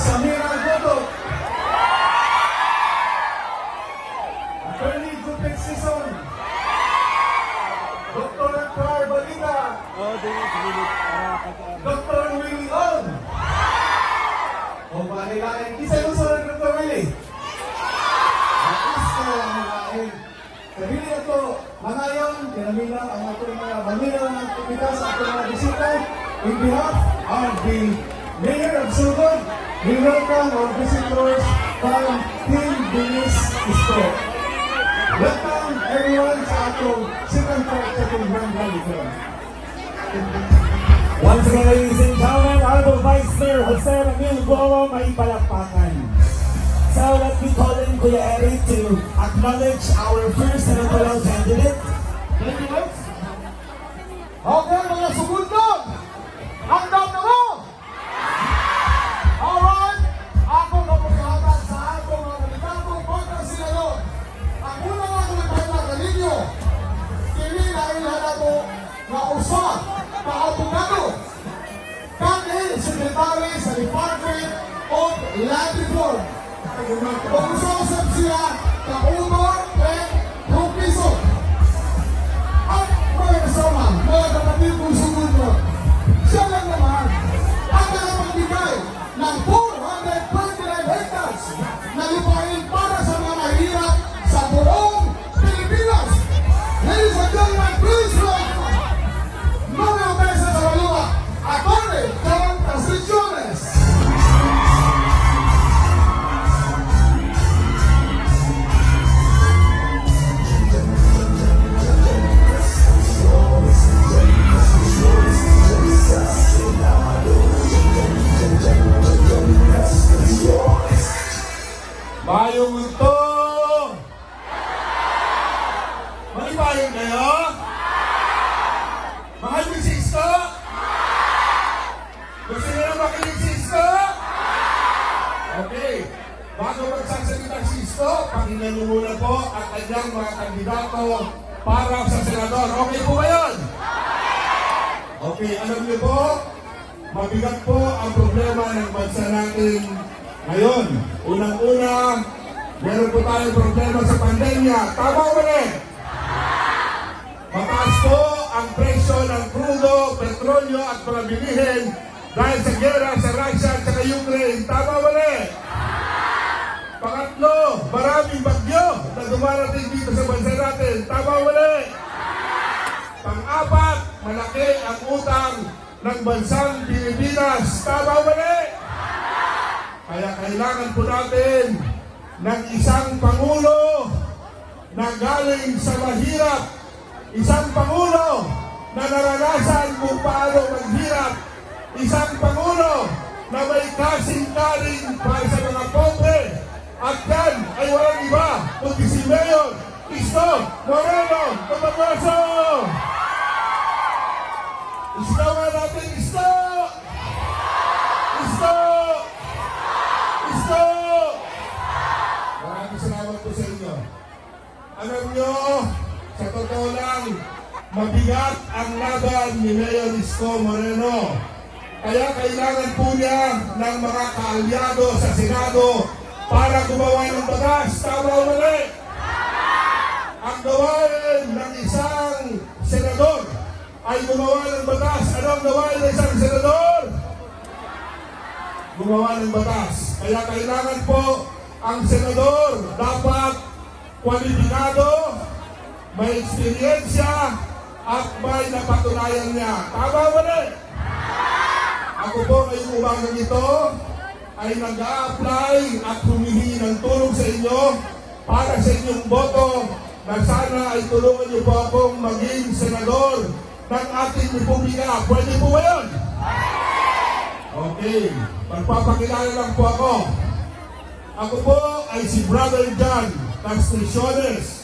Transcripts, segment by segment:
Samira Goto, Attorney Jupek Sison, Dr. Clar Balita, Oh, Dr. Willie On. O manilain, isa yung sa Dr. Willie. Atis ko ang manilain. Sabili ako, mga yon, kinamila ang ating mga manila ng kumita sa ating mga bisita. In behalf of the Mayor of Sugod, we welcome our visitors from Team Dennis Isko. Welcome everyone sa atong second part sa ating Grand Valley. Once again, ladies and gentlemen, Honorable Vice Mayor Jose Ramil Guo, may palakpakan. So let me call in Kuya Eric to acknowledge our first senatorial candidate. Thank you. Okay, mga sugundog! Hanggang na usa na abogado kani secretary sa Department of Land Reform. Kung usap siya, kaunor and propiso. At mga kasama, mga kapatid kong sumunod, siya lang naman ang nakapagbigay ng 429 Isang Pangulo na naranasan kung paano maghirap. Isang Pangulo na may kasing-karing para sa mga pobre. At yan ay walang iba kundi si Mayor Isto Moreno Tumagoso! Isto nga natin, Isto! Isto! Isto! Maraming salamat po sa inyo. Alam nyo, totoo lang, mabigat ang laban ni Mayor Isko Moreno. Kaya kailangan po niya ng mga kaalyado sa Senado para gumawa ng batas. Tama o mali? Ang gawain ng isang senador ay gumawa ng batas. Ano ang gawain ng isang senador? gumawa ng batas. Kaya kailangan po ang senador dapat kwalipikado, may eksperyensya, at may napatunayan niya. Tama ba na? Ako po ngayong umagang ito ay nag-a-apply at humihingi ng tulong sa inyo para sa inyong boto na sana ay tulungan niyo po akong maging senador ng ating republika. Pwede po ba yun? Okay, magpapakilala lang po ako. Ako po ay si Brother John Castriciones.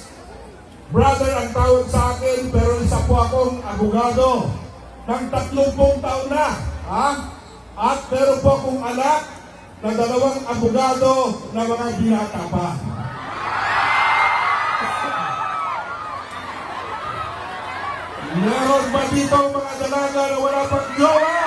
Brother ang tawag sa akin, pero isa po akong abogado ng 30 taon na. Ha? At meron po akong anak na dalawang abogado na mga binata pa. Meron ba dito mga dalaga na wala pang jowa?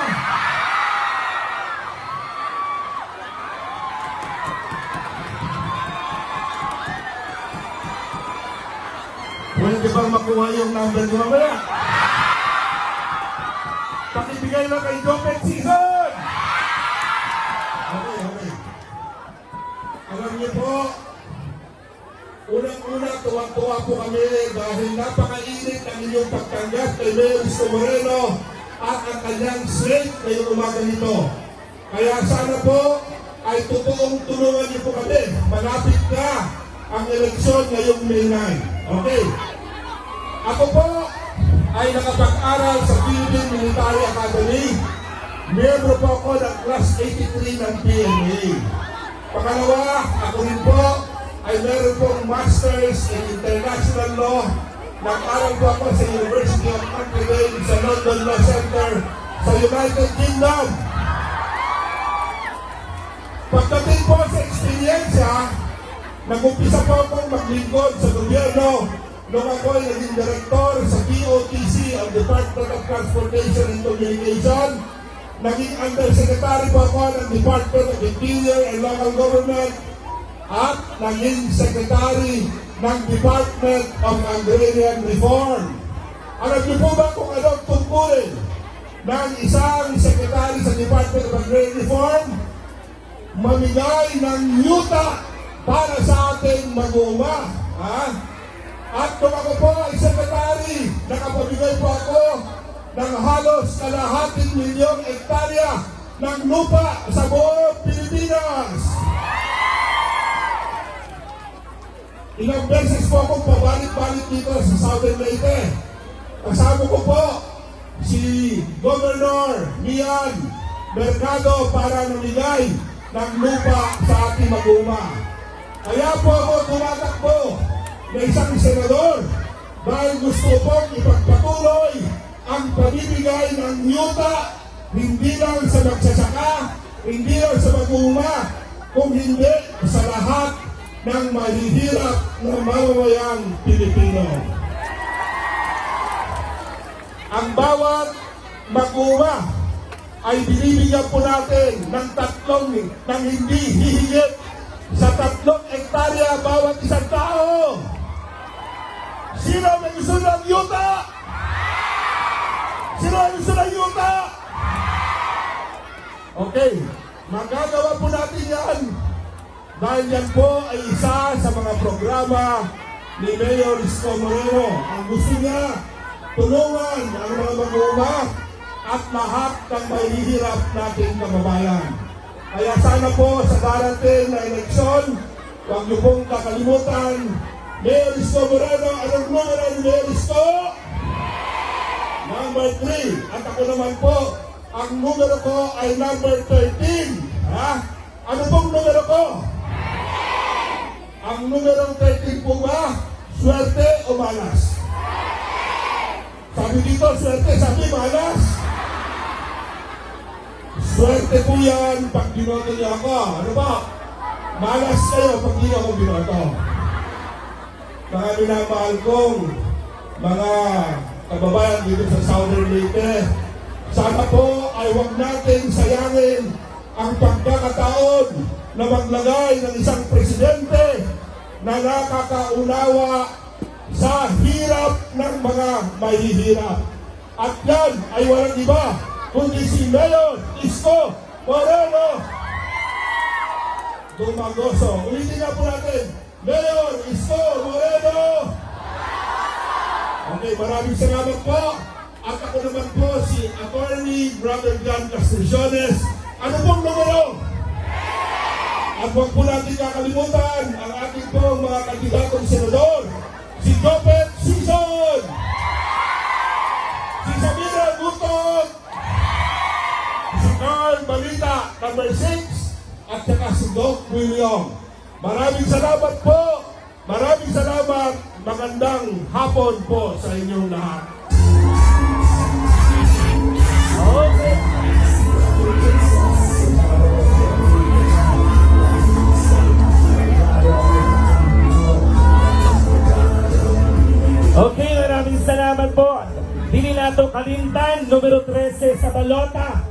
Pwede bang makuha yung number ko mamaya? Pakibigay lang kay Jopet Season! Okay, okay. Alam niyo po, unang-una tuwang-tuwa po kami dahil napakainit ang inyong pagtanggap kay Mayor Moreno at ang kanyang slate ngayong umaga nito. Kaya sana po ay totoong tulungan niyo po kami. Malapit na ang eleksyon ngayong May 9. Okay. Ako po ay nakapag-aral sa Philippine Military Academy. Miyembro po ako ng Class 83 ng PMA. Pangalawa, ako rin po ay meron pong Masters in International Law. Nag-aral po ako sa University of Dame sa London Law Center sa United Kingdom. Experiensya, nag-umpisa po akong maglingkod sa gobyerno nung ako ay naging director sa DOTC ang Department of Transportation and Communication. Naging undersecretary po ako ng Department of Interior and Local Government at naging secretary ng Department of Agrarian Reform. Alam niyo po ba kung ano ang tungkulin ng isang secretary sa Department of Agrarian Reform? Mamigay ng yuta para sa ating mag-uuma. Ha? At kung ako po ay secretary, nakapamigay po ako ng halos kalahating milyong ektarya ng lupa sa buong Pilipinas. Ilang beses po akong pabalik-balik dito sa Southern Leyte. Kasama ko po si Governor Mian Mercado para namigay ng lupa sa ating mag-uma. Kaya po ako tumatakbo na isang senador dahil gusto pong ipagpatuloy ang pamimigay ng yuta hindi lang sa magsasaka, hindi lang sa mag-uuma, kung hindi sa lahat ng mahihirap na mamamayang Pilipino. Ang bawat mag-uuma ay binibigyan po natin ng tatlong ng hindi hihigit sa tatlong ektarya bawat isang tao. Sino may gusto ng yuta? Sino may gusto ng yuta? Okay, magagawa po natin yan dahil yan po ay isa sa mga programa ni Mayor Isko Moreno. Ang gusto niya, tulungan ang mga mag-uuma at lahat ng mahihirap nating kababayan. Kaya sana po sa darating na eleksyon, huwag niyo pong kakalimutan, Mayor Isko Moreno, anong numero ni Mayor? Number 3. At ako naman po, ang numero ko ay number 13. Ha? Ano pong numero ko? Ang numero 13 po ba? Swerte o malas? Sabi dito, swerte. Sabi malas? Swerte po yan pag binoto niyo ako. Ano ba? Malas kayo pag hindi ako binoto. Mga minamahal kong mga kababayan dito sa Southern Leyte, sana po ay huwag natin sayangin ang pagkakataon na maglagay ng isang presidente na nakakaunawa sa hirap ng mga mahihirap. At yan ay walang iba kundi si Mayor Isko Moreno Dumagoso. Ulitin nga po natin, Mayor Isko Moreno Okay, maraming salamat po. At ako naman po si Attorney Brother John Castillanes. Ano pong numero? At huwag po natin kakalimutan ang ating pong mga kandidatong senador. Si Jopet number 6, at saka si Doc William. Maraming salamat po, Maraming salamat. Magandang hapon po sa inyong lahat. Okay. Maraming salamat po. Dilinato Kalintan, numero 13 sa balota.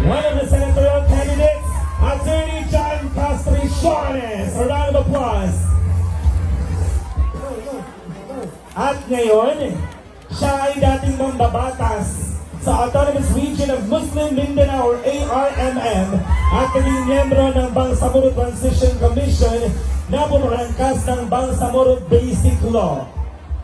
One of the senatorial candidates, Attorney John Castriciones. A round of applause. At ngayon, siya ay dating mambabatas sa Autonomous Region of Muslim Mindanao or ARMM at naging miyembro ng Bangsamoro Transition Commission na bumangkas ng Bangsamoro Basic Law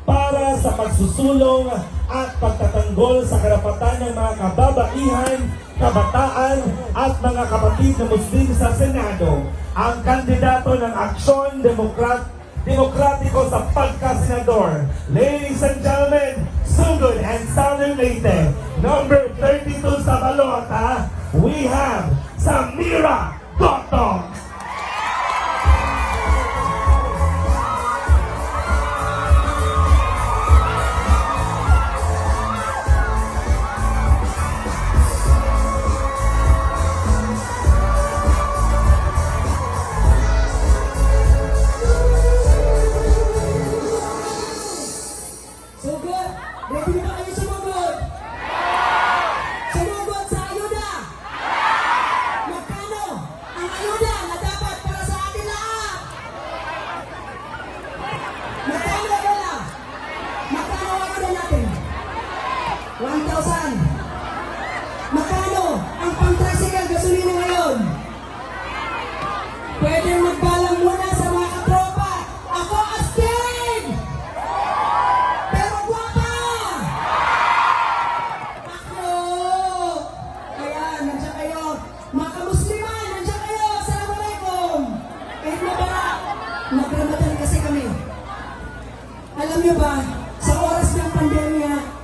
para sa pagsusulong at pagtatanggol sa karapatan ng mga kababaihan, kabataan at mga kapatid na Muslim sa Senado. Ang kandidato ng Aksyon Demokrat Demokratiko sa pagkasenador. Ladies and gentlemen, Sugod and Southern Leyte, number 32 sa balota, we have Samira Gotong. Alam niyo ba, sa oras ng pandemya,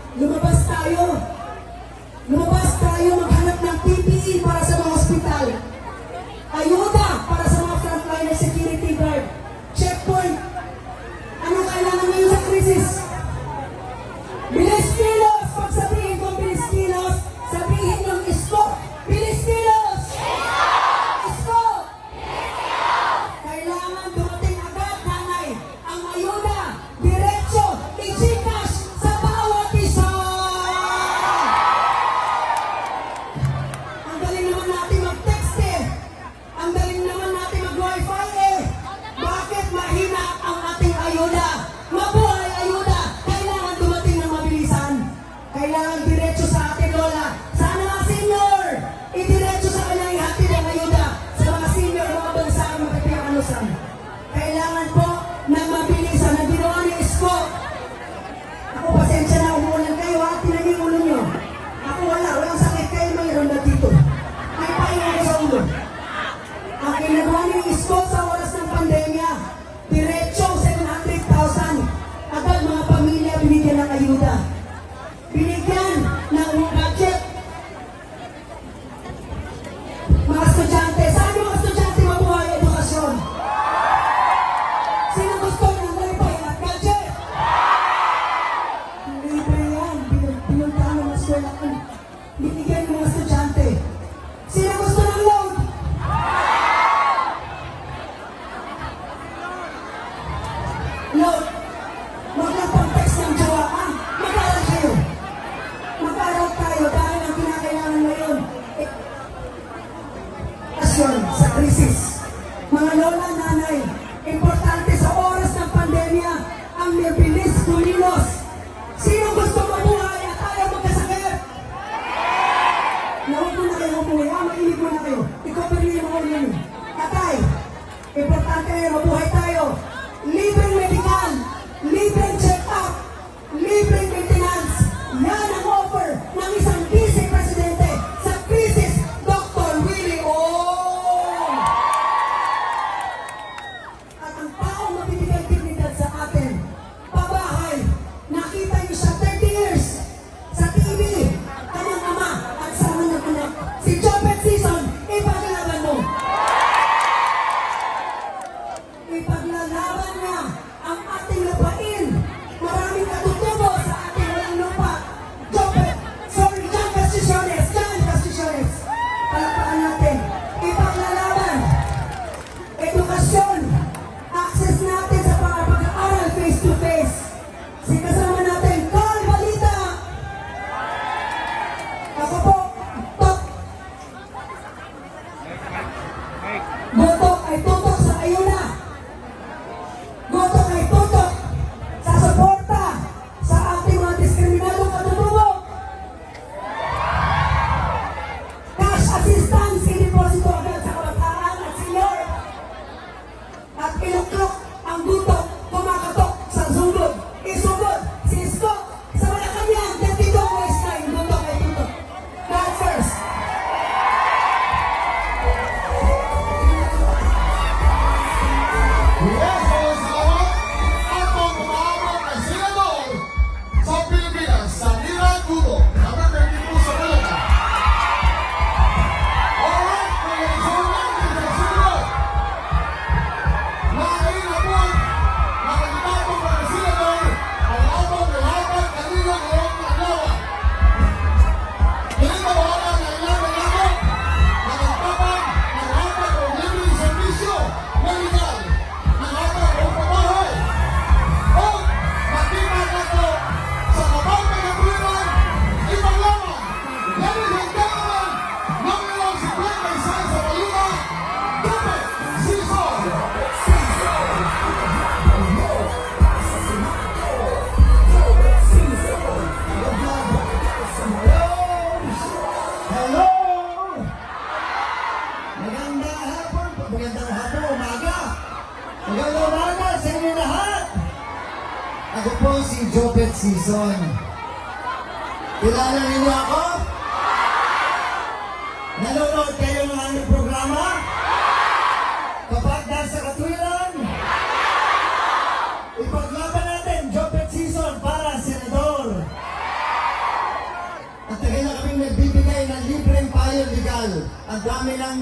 Dami ng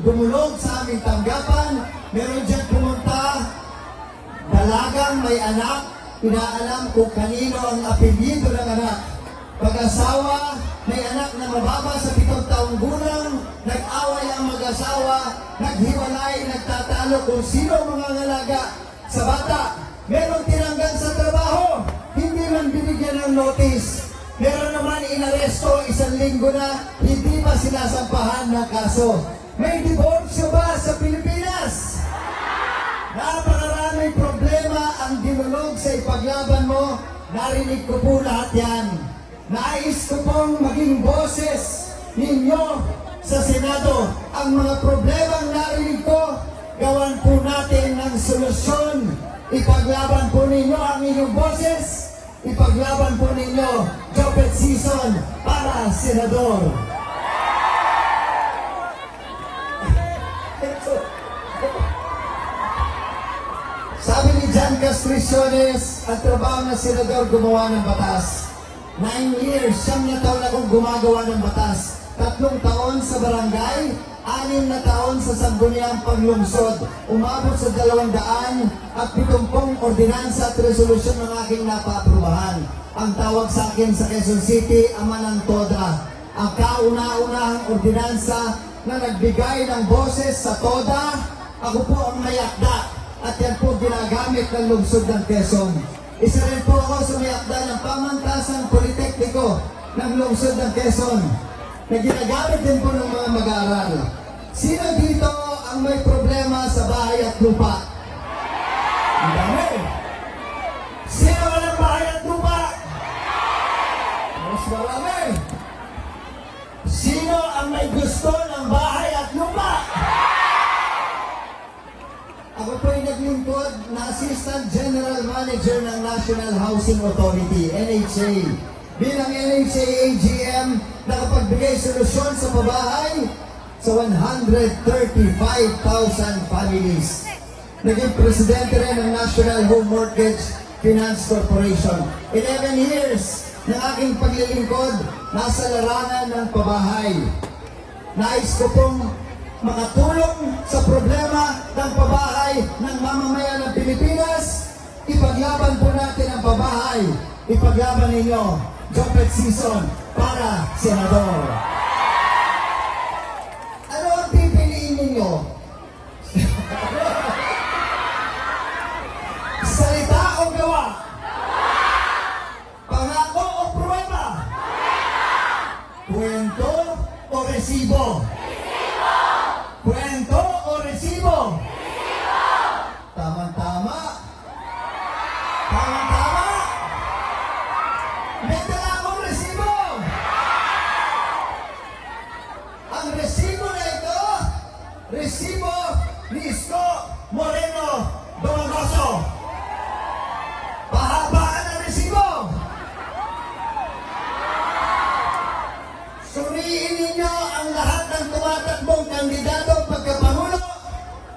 gumulog sa aming tanggapan. Meron dyan pumunta, dalagang may anak, inaalam kung kanino ang apelyido ng anak. Pag-asawa, may anak na mababa sa pitong taong gulang, nag-away ang mag-asawa, naghiwalay, nagtatalo kung sino mga ngalaga sa bata. Meron tinanggal sa trabaho, hindi man binigyan ng notice. Meron naman inaresto isang linggo na, hindi pa sinasampahan ng kaso. May diborsyo ba sa Pilipinas? Napakaraming problema ang dinulog sa ipaglaban mo. Narinig ko po lahat yan. Nais ko pong maging boses ninyo sa Senado. Ang mga problemang narinig ko, gawan po natin ng solusyon. Ipaglaban po ninyo ang inyong boses. Ipaglaban po ninyo Jopet Season para Senador. Sabi ni John Castriciones, ang trabaho ng senador gumawa ng batas. Nine years, siyam na taon akong gumagawa ng batas. Tatlong taon sa barangay, anim na taon sa sangguniang paglungsod. Umabot sa dalawang daan at pitumpong ordinansa at resolusyon ng aking napaaprubahan. Ang tawag sa akin sa Quezon City, Ama ng Toda. Ang kauna-unahang ordinansa na nagbigay ng boses sa Toda, ako po ang mayakda at yan po ginagamit ng lungsod ng Quezon. Isa rin po ako sa may akda ng pamantasang politekniko ng lungsod ng Quezon na ginagamit din po ng mga mag-aaral. Sino dito ang may problema sa bahay at lupa? Dami. Sino walang bahay at lupa? Sino ang may gusto ng bahay at lupa? Ako po ay naglingkod na Assistant General Manager ng National Housing Authority, NHA. Bilang NHA AGM, nakapagbigay solusyon sa pabahay sa 135,000 families. Naging presidente rin ng National Home Mortgage Finance Corporation. 11 years na aking paglilingkod nasa larangan ng pabahay. Nais ko pong makatulong sa problema ng pabahay ng mamamayan ng Pilipinas. Ipaglaban po natin ang pabahay. Ipaglaban ninyo, Jopet Season para Senador. Resibo?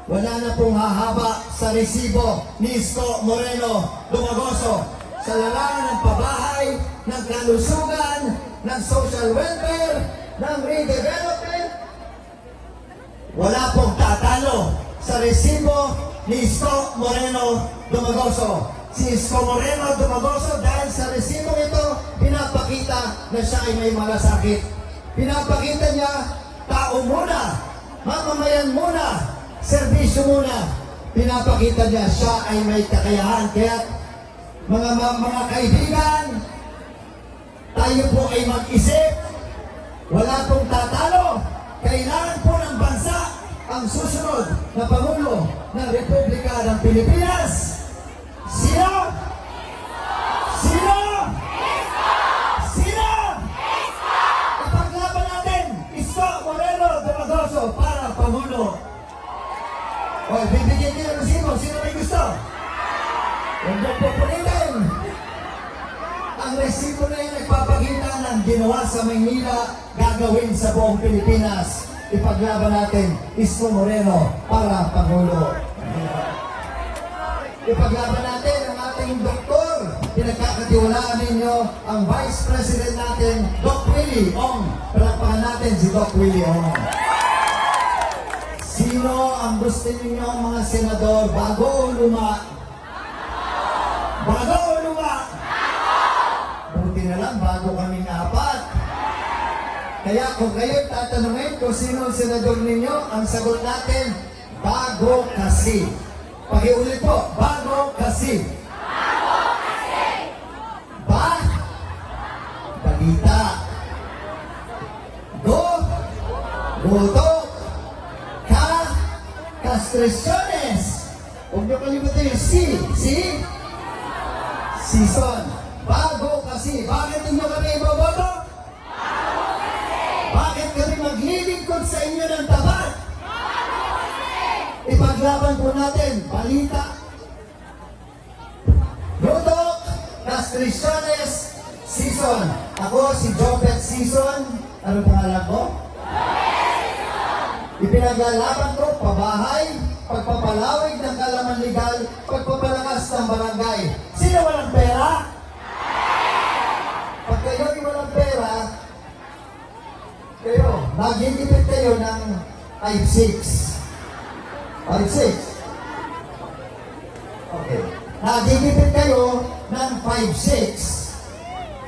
Wala na pong hahaba sa resibo ni Isko Moreno Dumagoso sa larangan ng pabahay, ng kalusugan, ng social welfare, ng redevelopment. Wala pong tatalo sa resibo ni Isko Moreno Dumagoso. Si Isko Moreno Dumagoso dahil sa resibo ito, pinapakita na siya ay may malasakit. Pinapakita niya, tao muna, mamamayan muna, serbisyo muna. Pinapakita niya, siya ay may kakayahan. Kaya, mga, mga, mga kaibigan, tayo po ay mag-isip. Wala pong tatalo. Kailangan po ng bansa ang susunod na Pangulo ng Republika ng Pilipinas. Sino? Sino? Sino? Ipaglaban natin, Isko Moreno Dumagoso para Pangulo. O, bibigyan niyo ng sino? Sino may gusto? Huwag niyo po punitin. ang ginawa sa Maynila, gagawin sa buong Pilipinas. Ipaglaban natin, Isko Moreno para Pangulo. Ipaglaban natin ang ating doktor. Pinagkakatiwalaan ninyo ang Vice President natin, Doc Willie Ong. Palakpakan natin si Doc Willie Ong. Sino ang gusto ninyo mga senador bago o luma? Bago o luma? Buti na lang bago kaming apat. Kaya kung kayo tatanungin kung sino ang senador ninyo, ang sagot natin, bago kasi. Pakiulit po, bago kasi. Bago kasi. Ba? Balita. Go. Goto. Ka. Castresiones. Huwag niyo kalimutan yung si. Si. Season. Bago kasi. Bakit ninyo kami iboboto? Bakit kami maglilingkod sa inyo ng tapat? Ipaglaban po natin, balita. Rodok, Castriciones, Season. Ako si Jopet Season. Ano pangalan ko? Ipinaglalaban ko, pabahay, pagpapalawig ng kalaman legal, pagpapalakas ng barangay. Sino walang pera? Pag kayo'y walang pera, kayo, magigipit kayo ng 5-6. 5-6. Okay. Nagigipit kayo ng 5-6.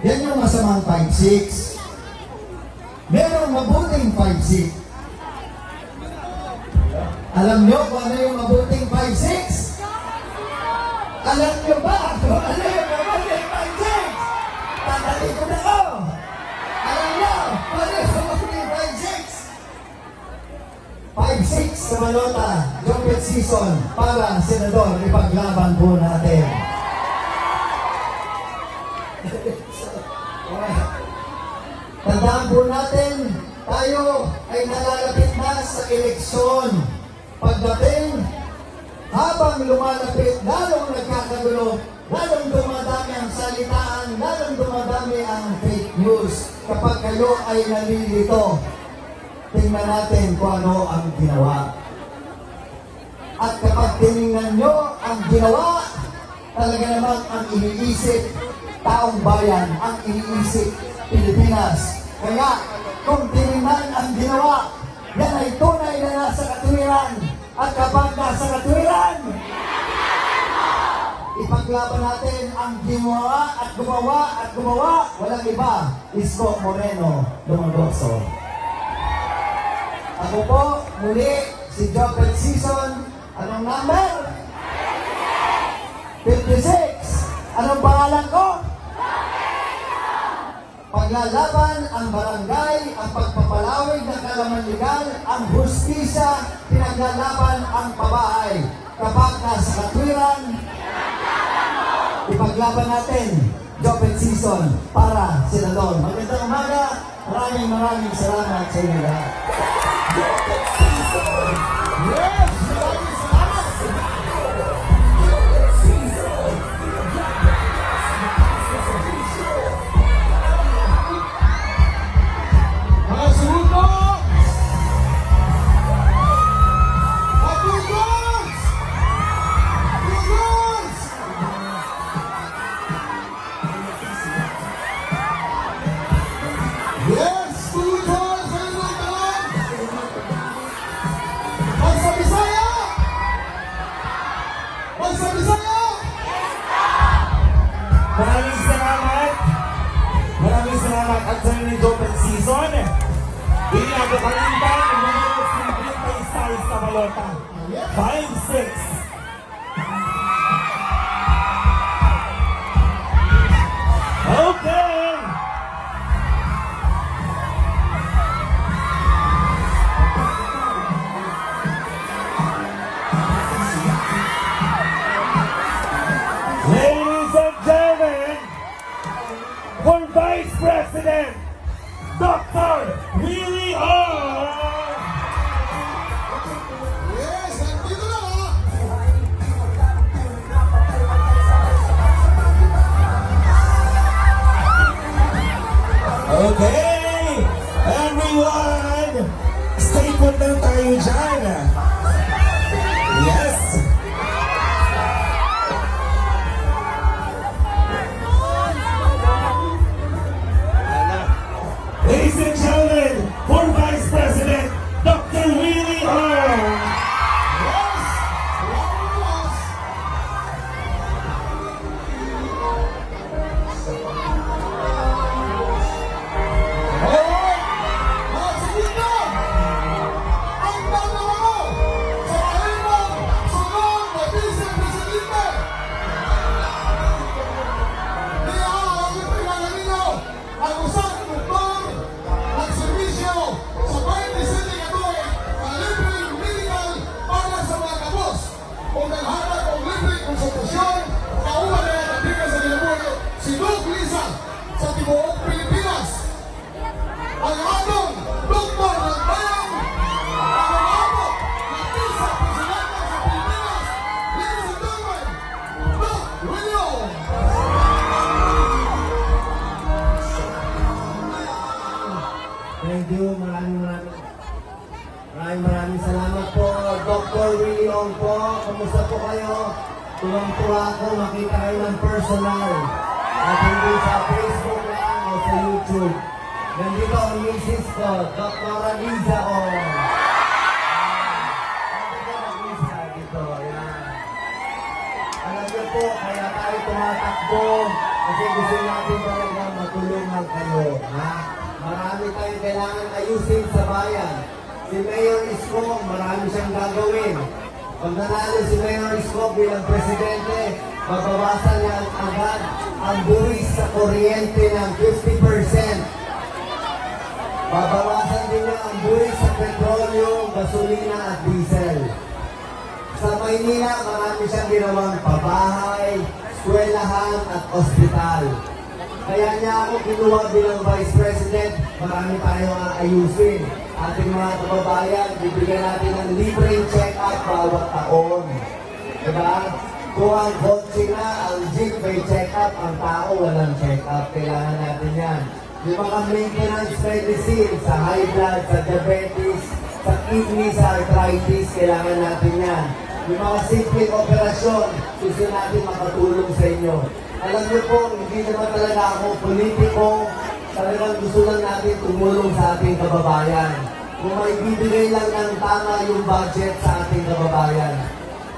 Yan yung masamang 5-6. Merong mabuting 5-6. Alam nyo kung ano yung mabuting 5-6? Alam nyo ba kung ano yung mabuting 5-6? Tatali ko na ko! Alam nyo kung ano yung mabuting 5-6? 5-6 sa Malota, Jopet Season para Senador, ipaglaban po natin. Tandaan po natin, tayo ay nalalapit na sa eleksyon. Pagdating, habang lumalapit, lalong nagkakagulo, lalong dumadami ang salitaan, lalong dumadami ang fake news. Kapag kayo ay nalilito, tingnan natin kung ano ang ginawa. At kapag tinignan nyo ang ginawa, talaga naman ang iniisip, taong bayan, ang iniisip, Pilipinas. Kaya, kung tinignan ang ginawa, yan ay tunay na nasa katuwiran. At kapag nasa katuwiran, ipaglaban natin ang ginawa at gumawa at gumawa, walang iba, Isko Moreno Lumagoso. Ako po, muli, si Jopet Season. Anong number? 56. Anong pangalan ko? Paglalaban ang barangay, ang pagpapalawig ng kalaman legal, ang hustisya, pinaglalaban ang pabahay. Kapag nasa katwiran, ipaglaban natin, Jopet Season para Senador. Magandang umaga, maraming maraming salamat sa inyo lahat. Yes! Put lang maraming maraming salamat po, Dr. Willie Ong po. Kamusta po kayo? Tuwang-tuwa ako makita kayo ng personal. At hindi sa Facebook lang o sa YouTube. Nandito ang misis ko, Dr. Aliza Ong. Alam niyo po, kaya tayo tumatakbo kasi gusto natin talaga matulungan kayo. Ha? Marami tayong kailangan ayusin sa bayan. Si Mayor Isko, marami siyang gagawin. Pag nanalo si Mayor Isko bilang presidente, mabawasan niya agad ang buwis sa kuryente ng 50%. Babawasan din niya ang buwis sa petrolyo, gasolina at diesel. Sa Maynila, marami siyang ginawang pabahay, eskwelahan at ospital. Kaya niya ako kinuha bilang Vice President, marami tayong aayusin. Ating mga kababayan, bibigyan natin ng libreng check-up bawat taon. Diba? Kung ang kotse na, ang jeep may check-up, ang tao walang check-up. Kailangan natin yan. Yung mga maintenance medicine sa high blood, sa diabetes, sa kidney, sa arthritis, kailangan natin yan. Yung mga simpleng operasyon, gusto natin makatulong sa inyo. Alam niyo po, hindi naman talaga ako politiko, talagang gusto lang natin tumulong sa ating kababayan. Kung may bibigay lang ng tama yung budget sa ating kababayan.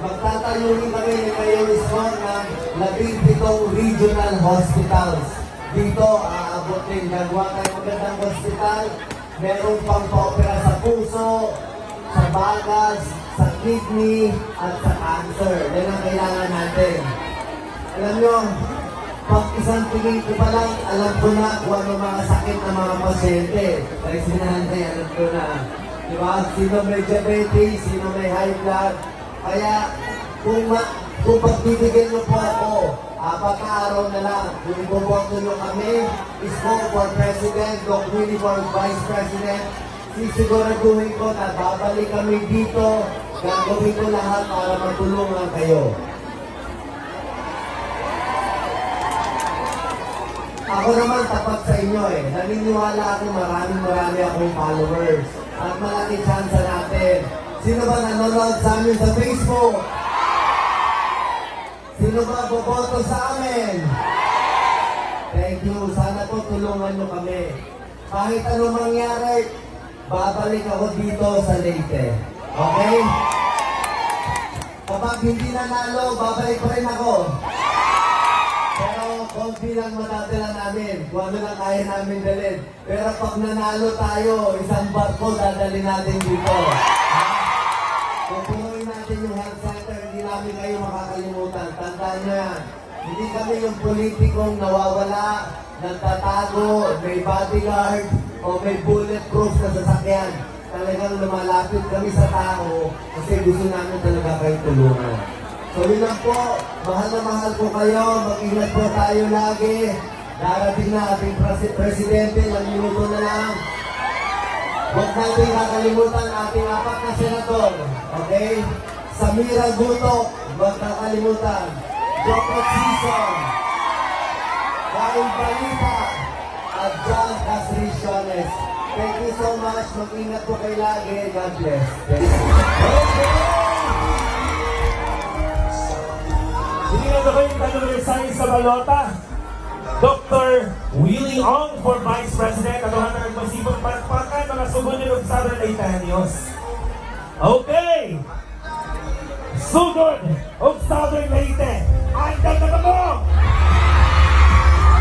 Magtatayo rin kami ni Mayor ng labing pitong regional hospitals. Dito, aabot din. Gagawa tayo magandang hospital. Meron pang pa-opera sa puso, sa bagas, sa kidney, at sa cancer. Yan ang kailangan natin. Alam nyo, pag isang tingin ko pa lang, alam ko na kung ano mga sakit ng mga pasyente. Dahil sinanay, alam ko na. Di ba? Sino may diabetes, sino may high blood. Kaya, kung, ma kung pagbibigyan niyo po ako, apat na na lang, kung iboboto niyo kami, Isko for President, Doc Willie for Vice President, sisiguraduhin ko na babalik kami dito, gagawin ko lahat para matulungan kayo. Ako naman tapat sa inyo eh. Naniniwala ako maraming marami akong followers. At malaki chance natin. Sino ba nanonood sa amin sa Facebook? Sino ba boboto sa amin? Thank you. Sana po tulungan nyo kami. Kahit anong mangyari, babalik ako dito sa Leyte. Okay? Kapag hindi nanalo, babalik pa rin ako. Konti lang matadala namin. Kung ano lang kaya namin dalhin. Pero pag nanalo tayo, isang barko dadali natin dito. Ha? Kung punuin natin yung health center, hindi namin kayo makakalimutan. Tandaan nyo yan. Hindi kami yung politikong nawawala, nagtatago, may bodyguard, o may bulletproof na sasakyan. Talagang lumalapit kami sa tao kasi gusto namin talaga kayo tulungan. Yun lang po, mahal na mahal po kayo, mag-ingat po tayo lagi. Darating na ating presi- presidente, ilang minuto na lang. Huwag natin kakalimutan ating apat na senador. Okay? Samira Gutok, huwag kakalimutan. Jocot Sison. Kain Balita. at John Casriciones. Thank you so much. Mag-ingat po kayo lagi. God bless. Thank you. Hindi na ako yung resign sa balota. Dr. Willie Ong for Vice President. At ang nagmasibang palakpakan mga sumunod ng Southern Laitanios. Okay! Sugod of Southern Leyte. Andal na mo!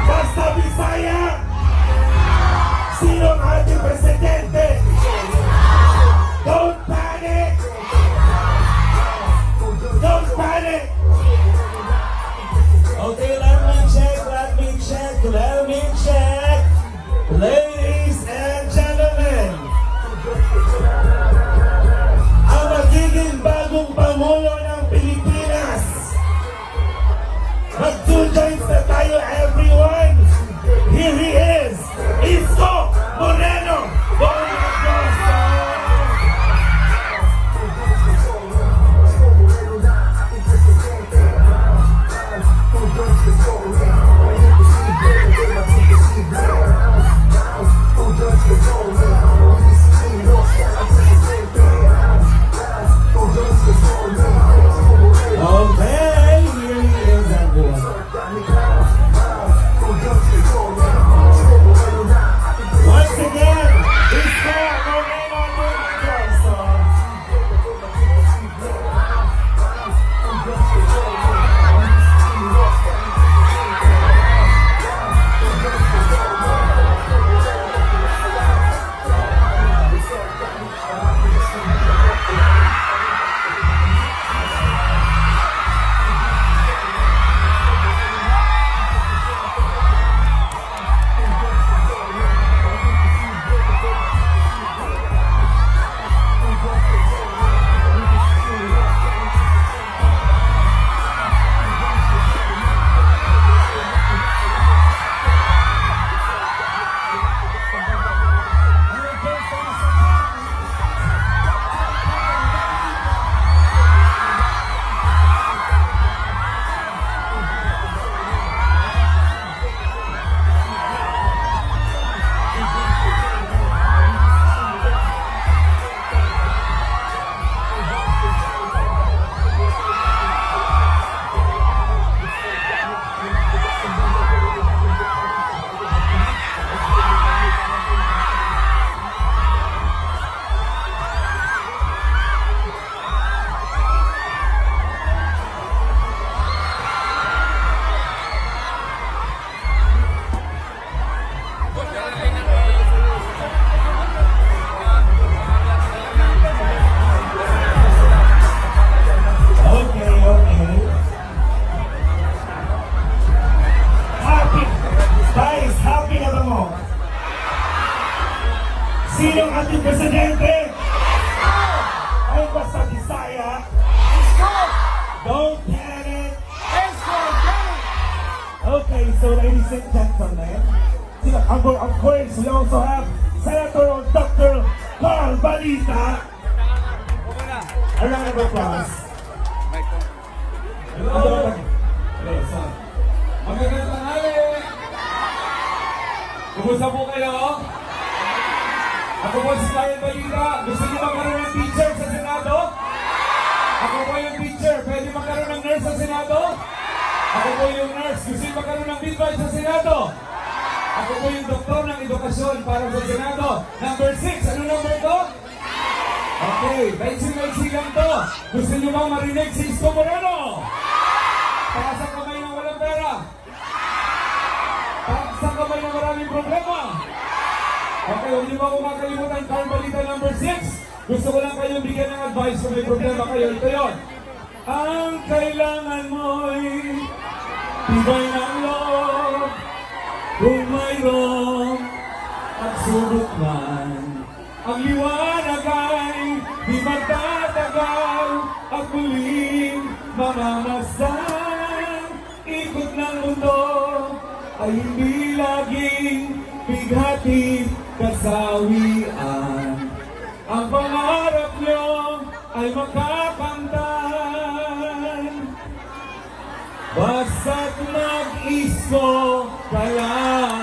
Basta Bisaya! Sino ang ating presidente? Don't Ladies and gentlemen, ang magiging bagong Pangulo ng Pilipinas. Mag-two joints na tayo, everyone. Here he is, po kayo? Ako po si Kyle Balita. Gusto niyo magkaroon ng teacher sa Senado? Ako po yung teacher. Pwede magkaroon ng nurse sa Senado? Ako po yung nurse. Gusto niyo magkaroon ng midwife sa Senado? Ako po yung doktor ng edukasyon para sa Senado. Number 6. Ano number ko? Okay, maiksi-maiksi lang to. Gusto niyo bang marinig si Isko Moreno? Para sa kamay maraming problema. Okay, huwag niyo ba makalimutan Carl Balita number 6? Gusto ko lang kayong bigyan ng advice kung may problema kayo. Ito yun. Ang kailangan mo'y tibay ng loob kung mayroong pagsubok man. Ang liwanag ay di magtatagal at muling mamamasdan. Ay hindi laging bighati kasawian. Ang pangarap nyo ay makakamtan. Basta't mag-isko ka.